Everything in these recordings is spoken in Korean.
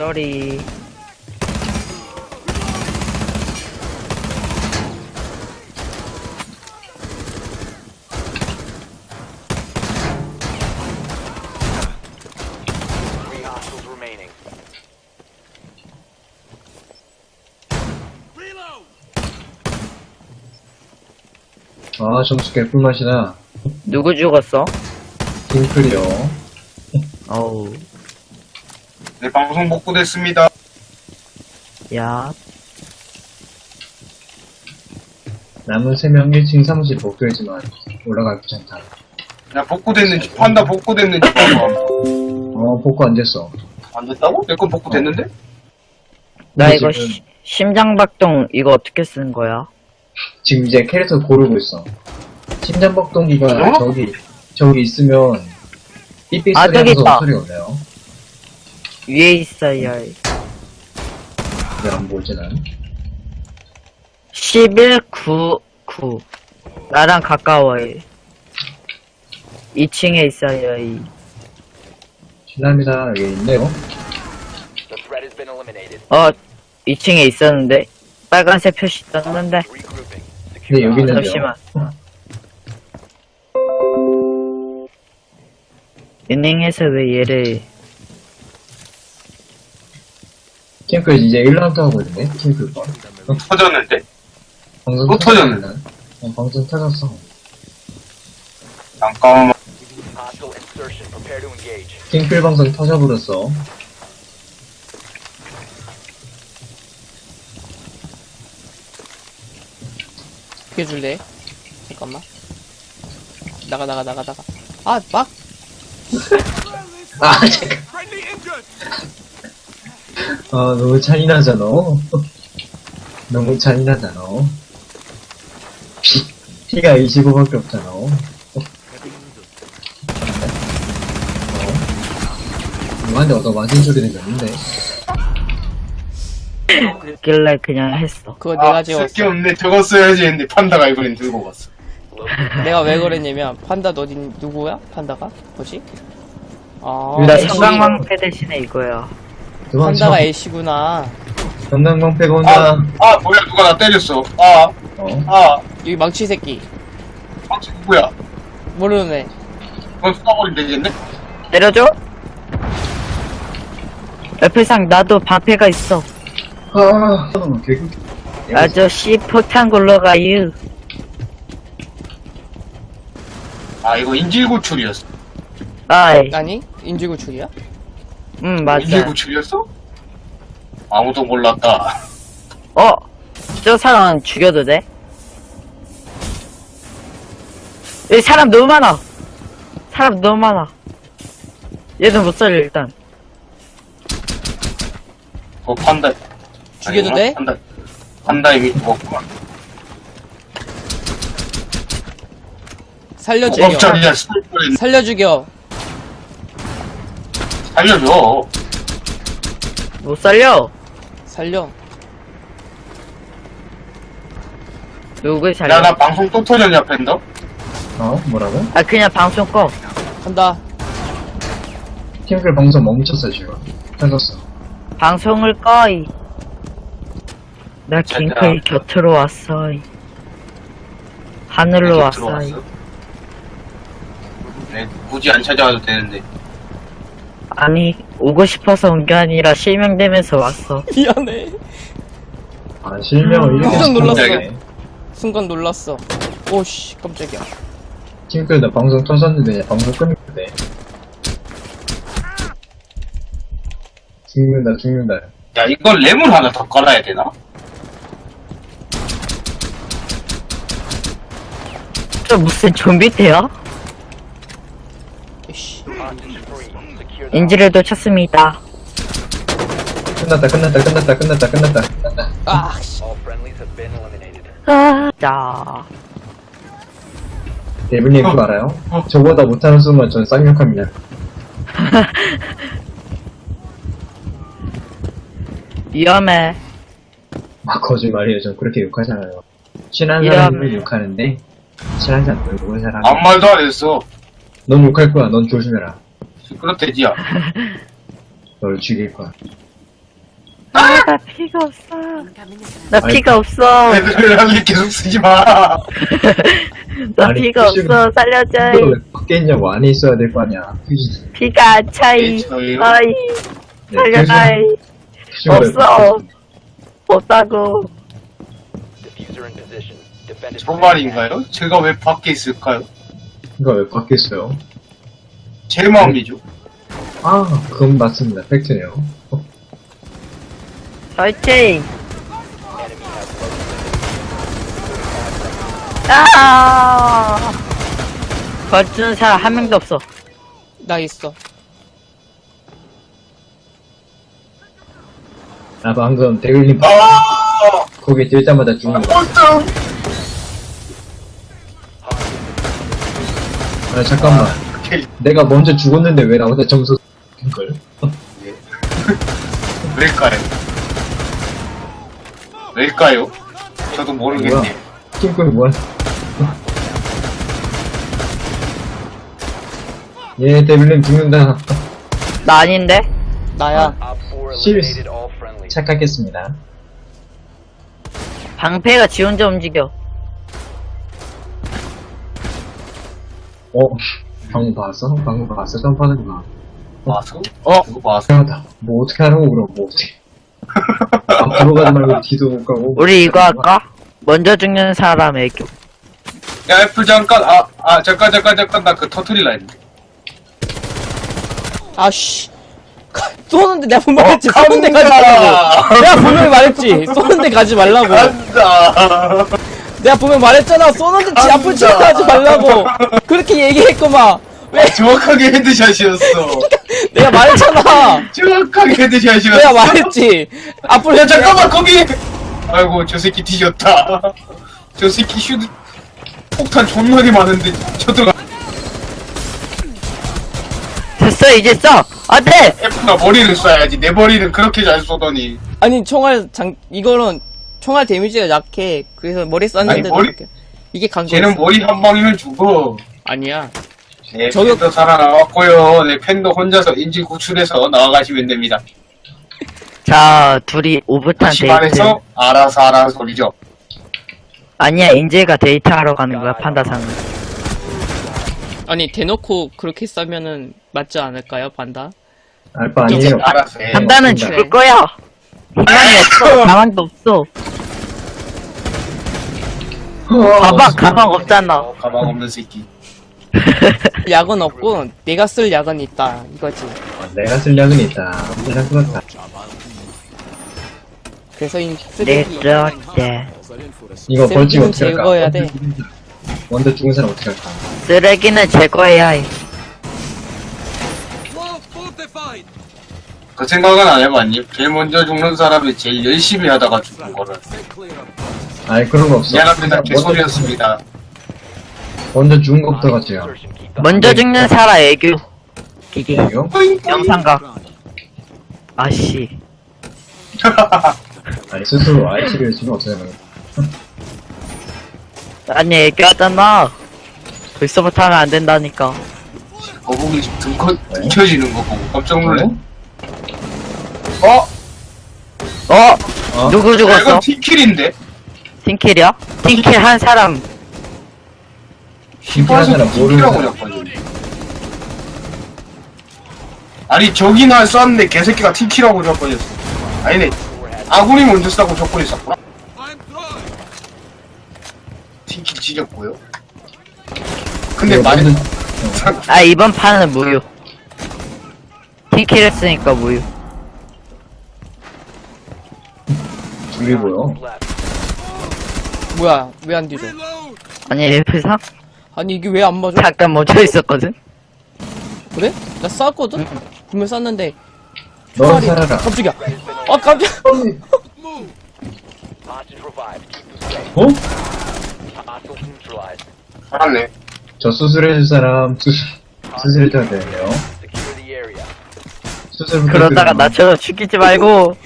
쏘리. Three hostiles remaining. 아, 점수 개꿀맛이다. 누구 죽었어? 킹클이요. 어우, 네, 방송 복구됐습니다. 야. 남은 3명 1층 사무실 복도이지만 올라가기 귀찮다. 야, 복구됐는지, 판다 복구됐는지 봐봐. 어, 복구 안 됐어. 안 됐다고? 내 건 복구됐는데? 나 이거 지금- 시- 심장박동 이거 어떻게 쓰는 거야? 지금 이제 캐릭터 고르고 있어. 심장박동기가 어? 저기, 저기 있으면 삐삐 아, 소리 저기 하면서 있다. 소리가 올려요. 위에 있어야 해. 왜안 보지 난? 11, 9, 9. 나랑 가까워해. 2층에 있어야 해. 실례합니다. 여기 있네요. The threat has been eliminated. 어, 2층에 있었는데. 빨간색 표시 떴는데. 근데 Secure 여기 있는데요. 잠시만. 은행에서 왜 얘를. 킹클 이제 1라운드 하고 있는데? 킹클 거. 터졌는데? 방송 또 터졌네. 어, 방송 터졌어. 잠깐만. 킹클 방송 터져버렸어. 비켜줄래? 잠깐만. 나가, 나가, 나가, 나가. 아, 막! 아, 잠깐. 아, 너무 잔인하잖아. 너무 잔인하잖아. 피, 피가 25밖에 없잖아. 어? 누구한테 얻어 맞은 소리 들렸는데. 길래 그냥 했어. 그거 내가 아, 지웠어. 쓸게 없네. 저거 써야지 했는데, 판다가 이번엔 들고 갔어. 내가 왜 그랬냐면, 판다 너 어딘, 누구야? 판다가? 뭐지? 아, 나 애쉬. 성강망패 대신에 이거야. 도망쳐. 판다가 애쉬구나. 전당방패가 아, 온다. 아, 뭐야, 누가 나 때렸어. 아, 어? 아, 여기 망치 새끼. 방치 누구야? 모르는 애. 그건 쏴버리면 되겠네? 때려줘? 옆에상 나도 방패가 있어. 아, 개구. 아저씨 폭탄 굴러가유. 아, 이거 인질구출이었어. 아이, 아니? 인지구출이야? 응 맞아. 인질구출이었어? 아무도 몰랐다. 어, 저 사람 죽여도 돼? 여기 사람 너무 많아. 사람 너무 많아. 얘는 못 살려 일단. 어, 판다. 죽여도? 돼? 판다. 판다 이미 죽었구만. 살려 죽여. 살려 죽여. 살려줘. 못 살려. 살려. 누굴 살려? 야, 나 방송 또 터졌냐, 팬더? 어? 뭐라고? 아 그냥 방송 꺼. 간다. 킹클 방송 멈췄어, 지금. 터졌어. 방송을 꺼이. 나 킹클 곁으로 왔어. 이 하늘로 왔어. 네, 굳이 안 찾아와도 되는데. 아니 오고 싶어서 온 게 아니라 실명되면서 왔어. 미안해. 아, 실명을 이렇게 깜짝 놀랐어. 시켰네. 순간 놀랐어. 오씨, 깜짝이야. 킹클 나 방송 터졌는데, 방송 끊는데. 죽는다, 죽는다. 야, 이걸 램을 하나 더 깔아야 되나? 저 무슨? 이씨. The 인지를 놓쳤습니다. 끝났다, 끝났다, 끝났다, 끝났다, 끝났다, 끝났다. 아, 씨. 아, 자. 대블님 그거 알아요? 저보다 못하는 순간 전 쌍욕합니다. 위험해. 아, 거짓말이에요. 전 그렇게 욕하잖아요. 친한 사람을 욕하는데 친하지 않고 욕을 사람. 아무 말도 안 했어. 넌 욕할 거야. 넌 조심해라. 그렇대지야. 널 죽일 거야. 아, 나 피가 없어. 나 아이, 피가 없어. 애들을 하게 계속 쓰지 마. 나 아니, 피가 표시가- 없어. 살려줘. 너 왜 밖에 있냐고 안에 있어야 될 거 아니야. 휴지. 피가 안 차이. 아이, 네, 살려줘. 휴지가 왜 없어. 없다고. Diffuser in position. 저 말인가요? 제가 왜 밖에 있을까요? 이거 왜 밖에 있어요? 제 마음이죠. 아, 그건 맞습니다. 팩트네요. 어, 화이팅! 아! 거주는 사람 한 명도 없어. 나 있어. 나 방금 데일님 아, 거기 들자마자 죽는 거. 어쩜. 아, 잠깐만. 오케이. 내가 먼저 죽었는데 왜 나보다 점수 걸? 왜일까요? 왜일까요? 저도 모르겠네. 팀꿀 뭐야? 예, 데빌님 죽는다. 나 아닌데? 나야. Op 4 Serious. eliminated all friendlies. 착각했습니다. 방패가 지 혼자 움직여. 어? 방금 봤어? 방금 봤어? 점프하는 거. 와서? 어? 그거 봐서? 이상하다. 뭐 어떻게 하라고 그럼 뭐 어떻게. 앞으로 가지 말고 뒤도 못 가고. 우리 이거 할까? 먼저 죽는 사람 애교. 야, 애플 잠깐, 아, 아, 잠깐, 잠깐, 잠깐, 나 그 터트릴라 했는데. 아씨. 쏘는데 내가 분명히 어, 했지. 쏘는데 가지 말라고. 내가 분명히 말했지. 쏘는데 가지 말라고. 간다. 내가 분명히 말했잖아. 쏘는데 지 앞을 치하지 말라고. 그렇게 얘기했구만. 왜? 정확하게 헤드샷이었어. 내가 말했잖아. 정확하게 헤드샷이었어. 내가 말했지. 앞을 야, 잠깐만, 거기! 아이고, 저 새끼 뒤졌다. 저 새끼 슈드, 폭탄 존나게 많은데, 저들가 됐어, 이제 써! 안 돼! F가 머리를 쏴야지. 내 머리는 그렇게 잘 쏘더니. 아니 총알 장 이거는 총알 데미지가 약해. 그래서 머리 쐈는데 아니, 머리- 이렇게. 이게 강조. 쟤는 머리 한 방이면 죽어. 아니야. 네, 저격- 팬도 살아나왔고요. 네, 팬도 혼자서 인질 구출해서 나와가시면 됩니다. 자, 둘이 오붓한 데이트. 말해서 알아서 하라는 소리죠. 아니야, 인재가 데이트하러 가는 거야, 판다상은. 아니 대놓고 그렇게 싸면은 맞지 않을까요, 반다? 알바 아니에요. 알아서 해. 판다는. 죽을 거야! 희망이 없어, 가망도 없어. 가방, 가방 없잖아. 어, 가방 없는 새끼. 약은 없고 내가 쓸 약은 있다. 이거지. 어, 내가 쓸 약은 있다. 내가 그렇다. 그래서 이내 쓰레기 그렇대. 이거 벌칙 쓰레기는 어떻게 할까? 제거해야 돼. 먼저 죽은 사람 어떻게 할까? 쓰레기는 제거해야 해. 그 생각은 안 해봤니? 제일 먼저 죽는 사람이 제일 열심히 하다가 죽는 거를. 아니 그런 거 없어. 미안합니다. 개소리였습니다. 먼저 죽은 것부터 같이요. 먼저 죽는 사람 애교. 기기. 영상각. 아씨. 아니 스스로 아이씨를 지금 없어요. 아니, 애교하잖아. 벌써부터 하면 안 된다니까. 거북이 등컷 뒤쳐지는 거 보고 깜짝 놀래. 어? 어? 어? 어? 누구 야, 죽었어? 이건 팀킬인데? 팀킬이야? 팀킬 한 사람. 팀킬한 사람 모르는 사람. 잡거든. 아니 저기 날 쐈는데 개새끼가 팀킬하고 잡거렸어. 아니네. 아군이 먼저 쐈고 적군이 쐈구나. 팀킬 찢었고요. 근데 이거 많이 먼저- 아, 이번 판은 무효. 팀킬 했으니까 무효. 이고요. left. 뭐야? 왜 안 뒤져? 아니, F3? 아니 이게 왜 안 맞아? 잠깐 멈춰 있었거든? 그래? 나 쐈거든? 분명 쐈는데 넌 총알이 살아라. 깜짝이야. 아 깜짝. Hostage revived. 어? Hostiles neutralized. 살았네. 저 수술해줄 사람 수술 수술해줘야 되네요. Secure the area. 수술 그러다가 부탁드립니다. 나처럼 죽이지 말고.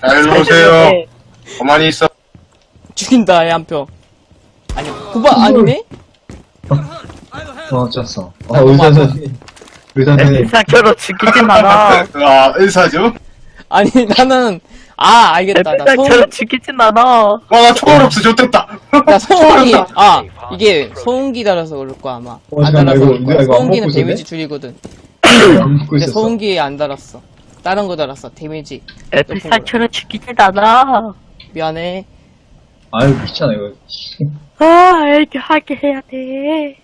잘 잘. 가만히 있어. 죽인다 애한 표. 아니, 9번 아니네? 어, 쪘어. 어, 아, 너무 의사. 선생님. 의사 선생님. 상처로 죽이진 않아. 아, 의사죠? 아니, 나는, 아, 알겠다. 나 소음, 상처로 죽이진 않아. 와, 나 초월 없어, 좋됐다. 나 없다. 아, 이게 소음기 달아서 그럴 거야, 아마. 어, 안 잠깐만, 달아서 이거- 그럴 거야. 소음기는? 데미지 줄이거든. 근데. 소음기에 안 달았어. 다른 거 달았어, 데미지. 상처로 죽이진 않아. 미안해. 아유, 귀찮아, 이거. 아, 이렇게 하게 해야 돼.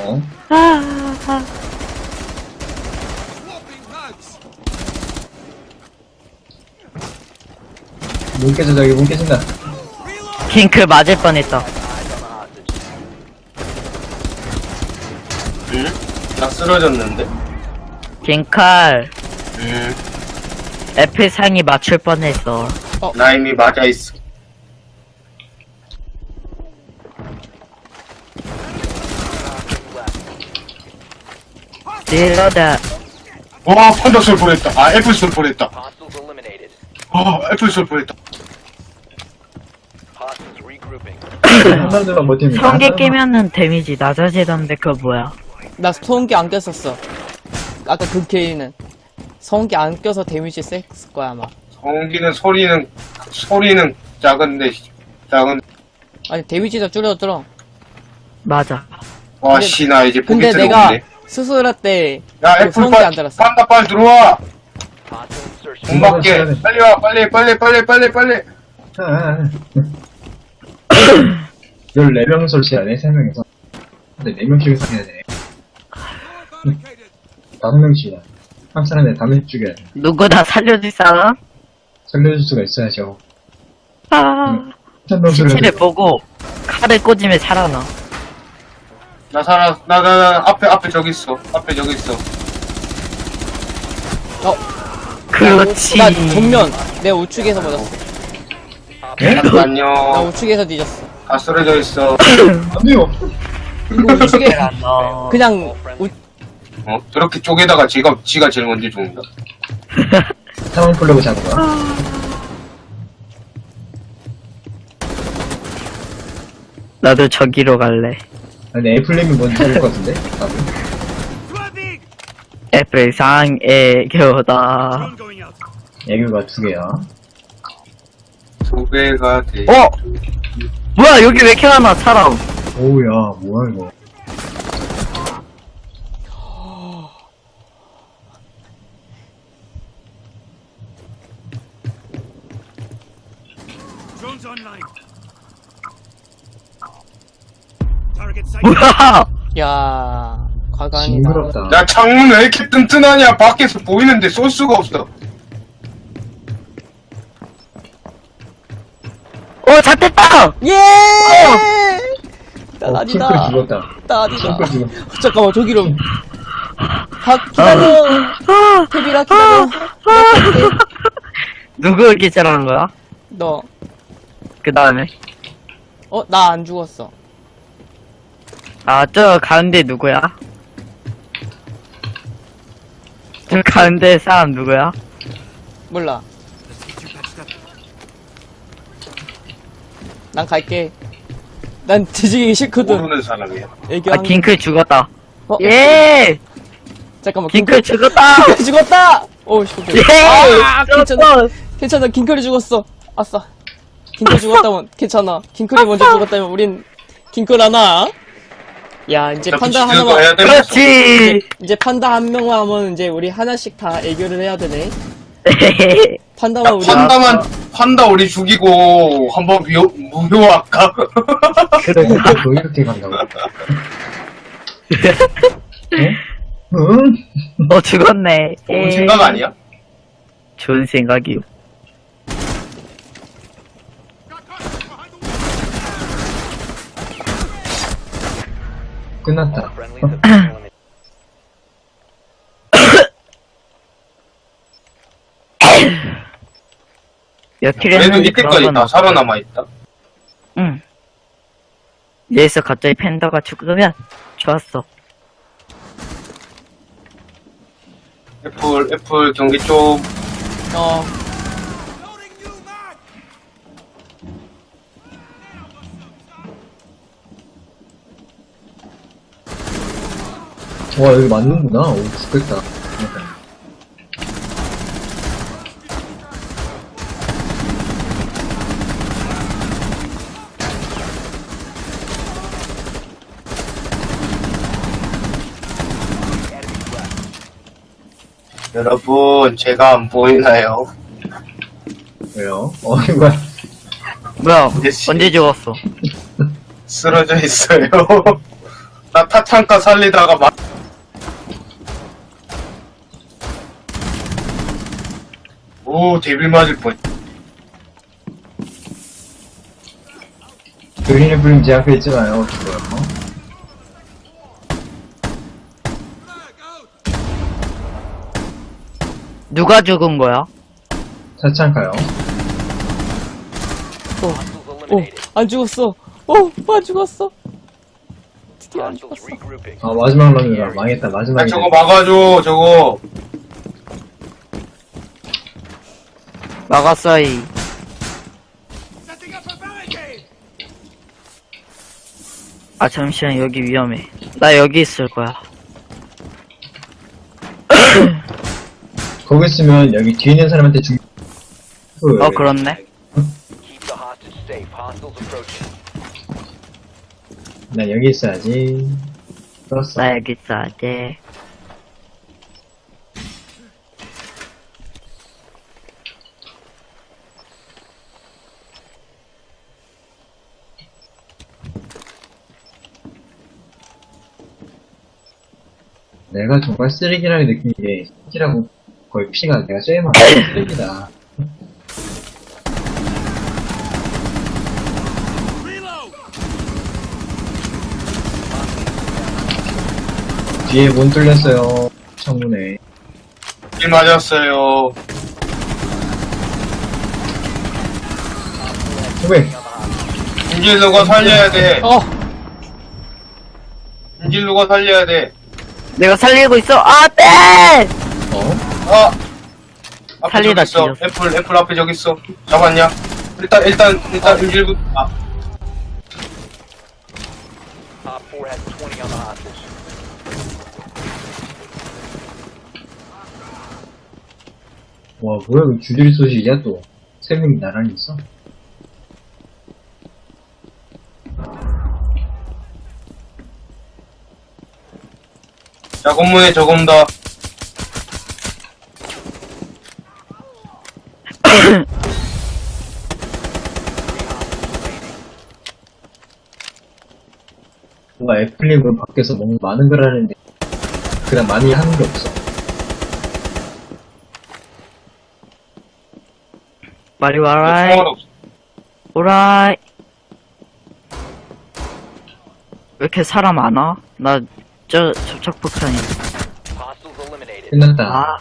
어? 아, 아. 문 깨진다, 여기 문 깨진다. 핑크 맞을 뻔했다. 응? 나 쓰러졌는데? 핑칼, 응. 애플 상이 맞출 뻔했어. 나 이미 맞아 있어. 딜러다. 와, 판다 쏠 뻔했다. 아, 애플 쏠 eliminated. 아, 애플 쏠. 한 사람들만. 돼. 성게 한 사람만- 깨면은 데미지 낮아지던데 그거 뭐야? 나 소음기 안 꼈었어. 아까 그 케이는. 소음기 안 껴서 데미지 셌을 거야, 아마. 성기는 소리는, 소리는 작은데, 작은, 아니, 데미지도 줄어들어. 맞아. 와, 근데- 씨, 나 이제 보기 근데 내가 들어오네. 수술할 때, 야, 그 애플 빨, 안 달았어. 판다 빨리 들어와! Hostile insertion. 문 밖에. 빨리 와, 빨리, 빨리, 빨리, 빨리, 빨리. 아, 아, 아. 14명 설치하네, 3명이서. 근데 4명씩을 해야 돼. 5명씩이야. 한 사람에 다 명씩 죽여야 돼. 누구 나 살려줄 사람? 살려줄 수가 있어야죠. 아, 시체를 살려줘. 보고 칼을 꽂으면 살아나. 나 살아, 나, 나, 나, 앞에, 앞에 저기 있어. 앞에 저기 있어. 그렇지. 나 정면, 내 우측에서 맞았어. 예? 나 잠깐만요. 우측에서 뒤졌어. 다 쓰러져 있어. 안 돼요! 이거 우측에, 어. 그냥, 우, 어? 저렇게 쪼개다가 지가, 지가 제일 먼저 죽는다. 상황 풀려고 잡은 거야? 나도 저기로 갈래. 아니, 애플님이 먼저 죽을 것 같은데? 나도. 애플 상 애교다. 애교가 두 개야. 두 배가 돼. 어? 뭐야 여기 왜 이렇게 많아 사람? 오우야, 뭐야, 이거. 뭐야? 야, 과감이다. 징그럽다. 야, 창문 왜 이렇게 튼튼하냐? 밖에서 보이는데 쏠 수가 없어. 어 잡혔다. 예! 나 어, 아니다. 핑크 죽었다. 나 아니다. 죽었다. 잠깐만, 저기로. 가, 기다려. 태비라 기다려. 내가 갈게. 누구 기절하는 거야? 너, 그 다음에 어, 나 안 죽었어. 아 저 가운데 누구야? 저 가운데 사람 누구야? 몰라. 난 갈게. 난 뒤지기 싫거든. 모르는 사람이야. 애교 아한 딩클 죽었다. 어? 예! 잠깐만. 딩클 죽었다. 딩클 죽었다! 오, 씨. 예! 아, 괜찮아. 괜찮아. 딩클이 죽었어. 아싸. 딩클 죽었다면, 괜찮아. 딩클이 먼저 죽었다면, 우린, 딩클 하나. 야, 이제 판다 거 하나만. 그렇지. 이제 판다 한 명만 하면, 이제 우리 하나씩 다 애교를 해야 되네. 판다만 야, 우리. 판다만, 판다 우리 죽이고, 한번 묘, 무효할까? 그래, 너 이렇게 간다고. 응? 응? 어 죽었네. 좋은 예. 생각 아니야? 좋은 생각이요. 끝났다. 그래도 했는지 이때까지 그런 다건 살아남아 있다. 응. 여기서 갑자기 팬더가 죽으면 좋았어. 애플, 애플 경기 좀, 어, 와, 여기 맞는구나. 오, 죽겠다. 여러분, 제가 안 보이나요? 왜요? 어, 이거 뭐야, 씨. 언제 죽었어? 쓰러져 있어요. 나 타탄카 살리다가 막. 오, 데빌 맞을 뻔. 그린의 불임 제 앞에 있잖아요. 죽어요. 누가 죽은 거야? 차창가요. 오, eliminated. 안 죽었어. 오, 안 죽었어. 드디어 안 죽었어. 아, 마지막 런이다. 망했다, 아, 마지막에. 저거 막아줘, 저거. 막았어이. A barricade! 아, 잠시만, 여기 위험해. 나 여기 있을 거야. 거기 있으면 여기 뒤에 있는 사람한테 죽, 그, 어, 그렇네. 나 여기 있어야지. 그렇어. 나 여기 있어야지. 내가 정말 쓰레기라고 느낀 게, 쓰레기라고 거의 피가 내가 제일 많아. 쓰레기다. 뒤에 문 뚫렸어요. 창문에. 일 맞았어요. 후배, 인질로가 살려야 돼. 어, 인질로가 살려야 돼. 내가 살리고 있어! 아, 땡! 어? 아! 앞에 살리다 저기 있어. 애플, 애플 앞에 저기 있어. 잡았냐? 일단, 일단, 일단, 인질부, 아. Op 4 has 20 on the hostage. 와, 뭐야, 그 주딜 소식이야, 또. 세 명이 나란히 있어? 자, 건문에 저검다. 뭔가 애플립은 밖에서 뭔가 많은 걸 하는데, 그냥 많이 하는 게 없어. 빨리 와라이. 총알 없어. 오라이. 왜 이렇게 사람 많아? 나, 저, 접촉폭탄이. 끝났다. 아,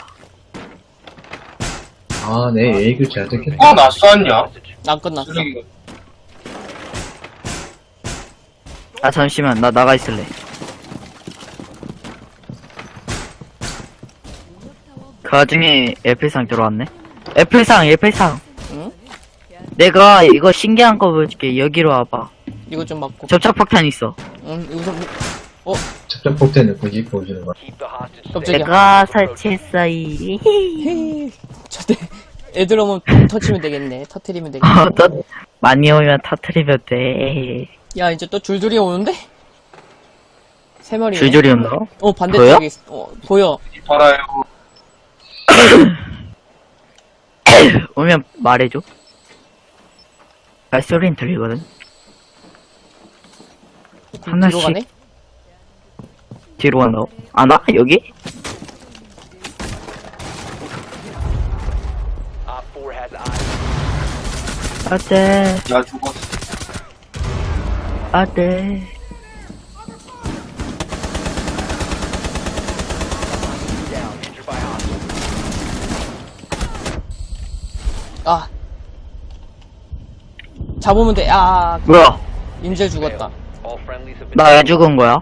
아, 내 A글 잘 듣겠다. 어, 나 쐈냐? 안 끝났어. 쓰레기가. 아, 잠시만. 나 나가 있을래. 그 와중에 애플상 들어왔네. 애플상, 애플상. 응? 내가 이거 신기한 거 보여줄게. 여기로 와봐. 이거 좀 맞고. 접촉폭탄 있어. 응, 여기서 뭐, 첩첩 폭탄을 굳이 보여주는 거야. 깜짝이야. 내가 설치했어이. 헤이. 저때 애들 오면 터치면 되겠네. 터트리면 되겠네. 어, 또 많이 오면 터트리면 돼. 야, 이제 또 줄줄이 오는데? 세 마리. 줄줄이 온다고? 어, 반대쪽에 있어. 어, 보여. 팔아요. 오면 말해줘. 발소리는 들리거든. 뒤로 하나씩. 뒤로 간다고? 안 와? 여기? Op 4 has eyes. 어때? 나 죽었어. 어때? 아. 잡으면 돼. 아, 뭐야? 인질 죽었다. All friendlies have been 나왜 죽은 거야?